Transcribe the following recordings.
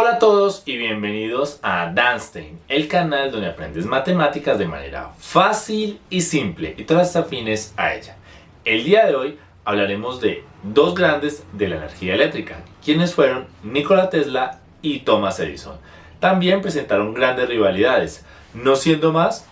Hola a todos y bienvenidos a Danstein, el canal donde aprendes matemáticas de manera fácil y simple y todas afines a ella. El día de hoy hablaremos de dos grandes de la energía eléctrica, quienes fueron Nikola Tesla y Thomas Edison. También presentaron grandes rivalidades, no siendo más,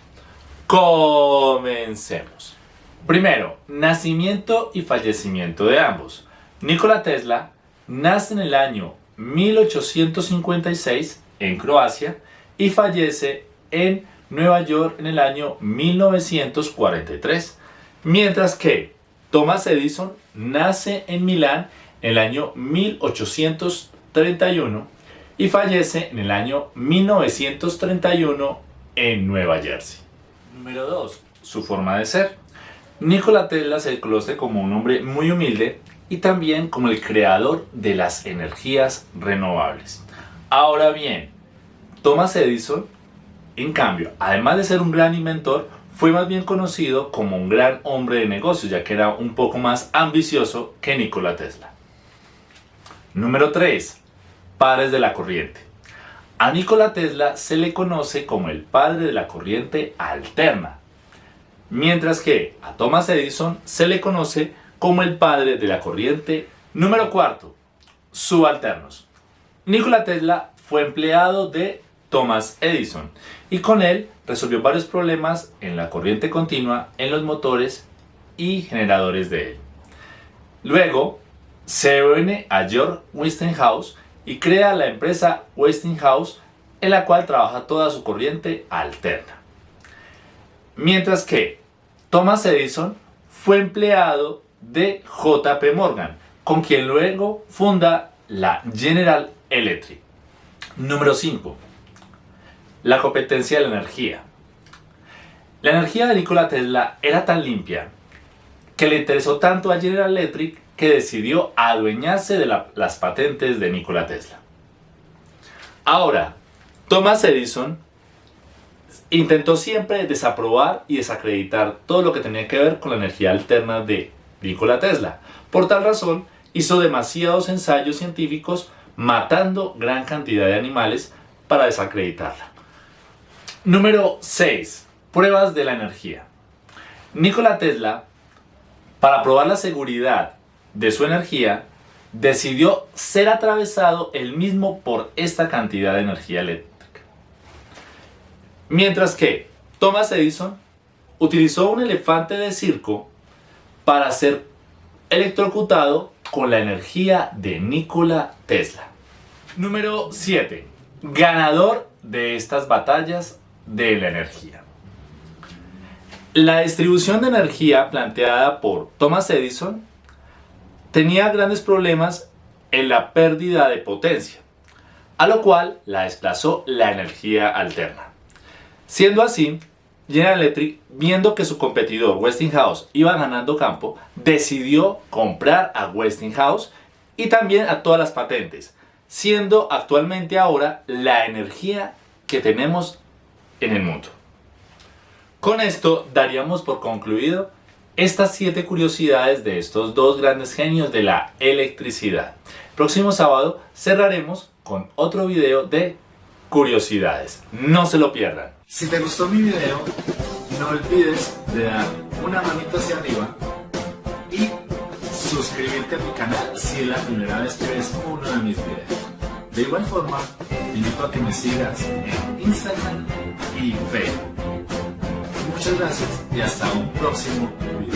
comencemos. Primero, nacimiento y fallecimiento de ambos. Nikola Tesla nace en el año 1856 en Croacia y fallece en Nueva York en el año 1943, mientras que Thomas Edison nace en Milán en el año 1831 y fallece en el año 1931 en Nueva Jersey. Número 2. Su forma de ser. Nikola Tesla se conoce como un hombre muy humilde y también como el creador de las energías renovables. Ahora bien, Thomas Edison, en cambio, además de ser un gran inventor, fue más bien conocido como un gran hombre de negocios, ya que era un poco más ambicioso que Nikola Tesla. Número 3. Padres de la corriente. A Nikola Tesla se le conoce como el padre de la corriente alterna, mientras que a Thomas Edison se le conoce el padre de la corriente. Número cuarto, subalternos. Nikola Tesla fue empleado de Thomas Edison y con él resolvió varios problemas en la corriente continua en los motores y generadores de él. Luego se une a George Westinghouse y crea la empresa Westinghouse en la cual trabaja toda su corriente alterna. Mientras que Thomas Edison fue empleado de JP Morgan, con quien luego funda la General Electric. Número 5. La competencia de la energía. La energía de Nikola Tesla era tan limpia que le interesó tanto a General Electric que decidió adueñarse de las patentes de Nikola Tesla. Ahora, Thomas Edison intentó siempre desaprobar y desacreditar todo lo que tenía que ver con la energía alterna de Nikola Tesla. Por tal razón, hizo demasiados ensayos científicos matando gran cantidad de animales para desacreditarla. Número 6. Pruebas de la energía. Nikola Tesla, para probar la seguridad de su energía, decidió ser atravesado él mismo por esta cantidad de energía eléctrica. Mientras que Thomas Edison utilizó un elefante de circo para ser electrocutado con la energía de Nikola Tesla. Número 7. Ganador de estas batallas de la energía. La distribución de energía planteada por Thomas Edison tenía grandes problemas en la pérdida de potencia, a lo cual la desplazó la energía alterna. Siendo así, General Electric, viendo que su competidor Westinghouse iba ganando campo, decidió comprar a Westinghouse y también a todas las patentes, siendo actualmente ahora la energía que tenemos en el mundo. Con esto daríamos por concluido estas siete curiosidades de estos dos grandes genios de la electricidad. Próximo sábado cerraremos con otro video de curiosidades. No se lo pierdan. Si te gustó mi video, no olvides de dar una manito hacia arriba y suscribirte a mi canal si es la primera vez que ves uno de mis videos. De igual forma, invito a que me sigas en Instagram y Facebook. Muchas gracias y hasta un próximo video.